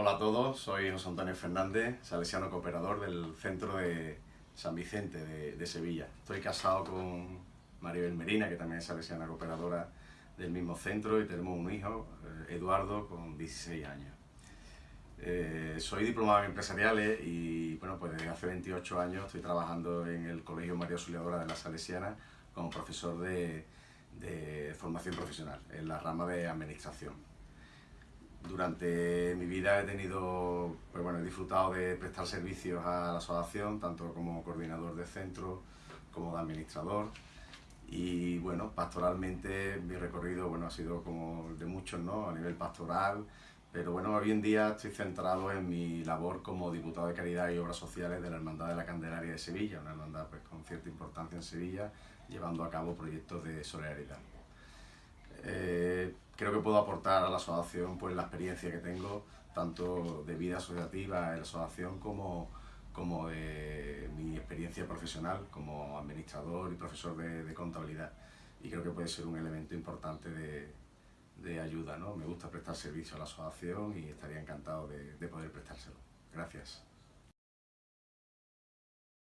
Hola a todos, soy José Antonio Fernández, salesiano cooperador del Centro de San Vicente de, Sevilla. Estoy casado con Maribel Merina, que también es salesiana cooperadora del mismo centro, y tenemos un hijo, eh, Eduardo, con 16 años. Eh, soy diplomado en empresariales y bueno, pues desde hace 28 años estoy trabajando en el Colegio María Auxiliadora de la Salesiana como profesor de, de formación profesional en la rama de administración. Durante mi vida he tenido, pues bueno, he disfrutado de prestar servicios a la asociación, tanto como coordinador de centro como de administrador. Y bueno, pastoralmente mi recorrido bueno, ha sido como de muchos, ¿no? A nivel pastoral, pero bueno, hoy en día estoy centrado en mi labor como diputado de Caridad y Obras Sociales de la Hermandad de la Candelaria de Sevilla, una hermandad pues, con cierta importancia en Sevilla, llevando a cabo proyectos de solidaridad. Eh, creo que puedo aportar a la asociación pues, la experiencia que tengo, tanto de vida asociativa en la asociación como, como de mi experiencia profesional como administrador y profesor de, contabilidad. Y creo que puede ser un elemento importante de, de, ayuda. ¿no? Me gusta prestar servicio a la asociación y estaría encantado de, de poder prestárselo. Gracias.